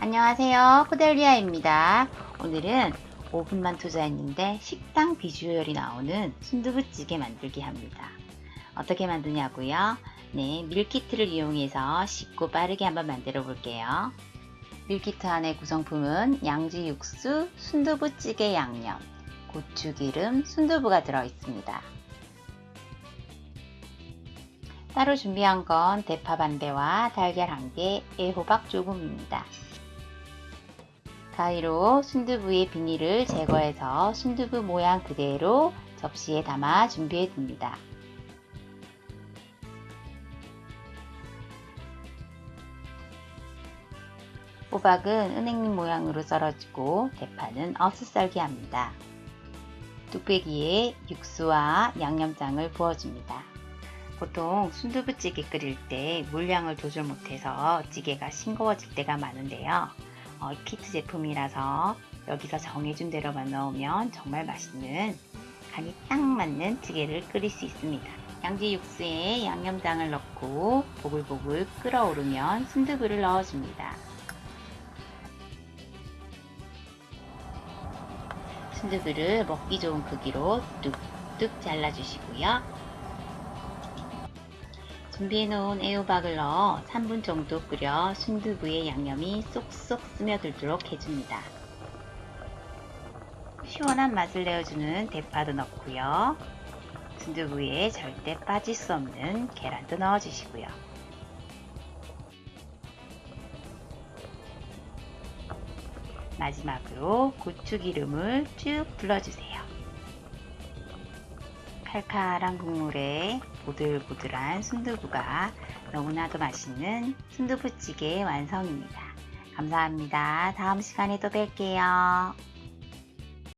안녕하세요. 코델리아입니다. 오늘은 5분만 투자했는데 식당 비주얼이 나오는 순두부찌개 만들기 합니다. 어떻게 만드냐고요? 네, 밀키트를 이용해서 쉽고 빠르게 한번 만들어 볼게요. 밀키트 안에 구성품은 양지 육수, 순두부찌개 양념, 고추기름, 순두부가 들어 있습니다. 따로 준비한 건 대파 반대와 달걀 한 개, 애호박 조금입니다. 가위로 순두부의 비닐을 제거해서 순두부 모양 그대로 접시에 담아 준비해 둡니다. 호박은 은행잎 모양으로 썰어주고 대파는 어슷썰기 합니다. 뚝배기에 육수와 양념장을 부어줍니다. 보통 순두부찌개 끓일 때 물량을 조절 못해서 찌개가 싱거워질 때가 많은데요. 어, 키트 제품이라서 여기서 정해준 대로만 넣으면 정말 맛있는 간이 딱 맞는 찌개를 끓일 수 있습니다. 양지 육수에 양념장을 넣고 보글보글 끓어오르면 순두부를 넣어줍니다. 순두부를 먹기 좋은 크기로 뚝뚝 잘라주시고요. 준비해놓은 애호박을 넣어 3분 정도 끓여 순두부의 양념이 쏙쏙 스며들도록 해줍니다. 시원한 맛을 내어주는 대파도 넣고요. 순두부에 절대 빠질 수 없는 계란도 넣어주시고요. 마지막으로 고추기름을 쭉 둘러주세요. 칼칼한 국물에 보들보들한 순두부가 너무나도 맛있는 순두부찌개 완성입니다. 감사합니다. 다음 시간에 또 뵐게요.